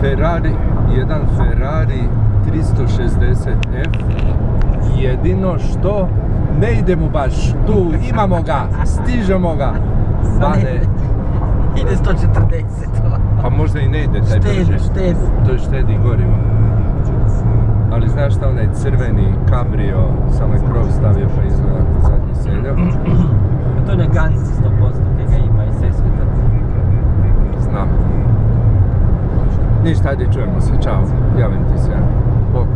Ferrari, jedan Ferrari 360F. Jedino što ne idemo baš tu, imamo ga, stižemo ga. Bane, Ide 140. pa možda i ne ide taj brže. štedi. To je štedi gorivo. Ali znaš šta onaj crveni kabrio, samo je krov stavio pa izgleda zadnji seljak. Ništa, ajde čujemo se, čao. Javim ti se. Bok.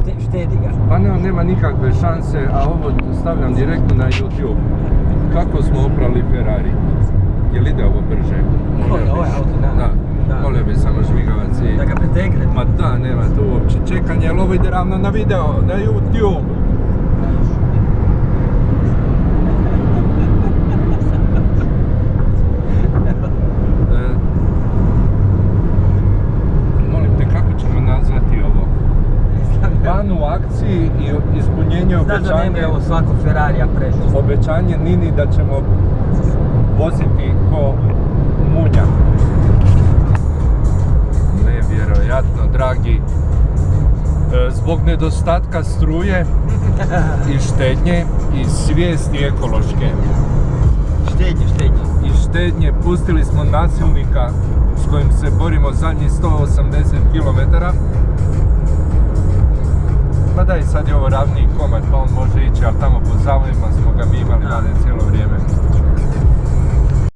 Šte, štedi ga. Pa ne, nema nikakve šanse, a ovo stavljam direktno na YouTube. Kako smo oprali Ferrari? Jel ide ovo brže? Ovo je auto, da. Da. Da. Molio bi samo žmigavac i... Da ga pretegne. Ma da, nema tu uopće čekanja, jer ovo ide ravno na video, na YouTube. U akciji i ispunjenje Znaš da obećanja, nema svako Ferrarija preći. obećanje Nini da ćemo voziti ko munja. Nevjerojatno, dragi. E, Zbog nedostatka struje i štednje i svijesti ekološke Štednje, štednje. i štednje pustili smo nasilnika s kojim se borimo zadnjih 180 km. Ma daj, sad je ovo ravniji komad pa on može ići, ali tamo po zavojima smo ga mi imali vane cijelo.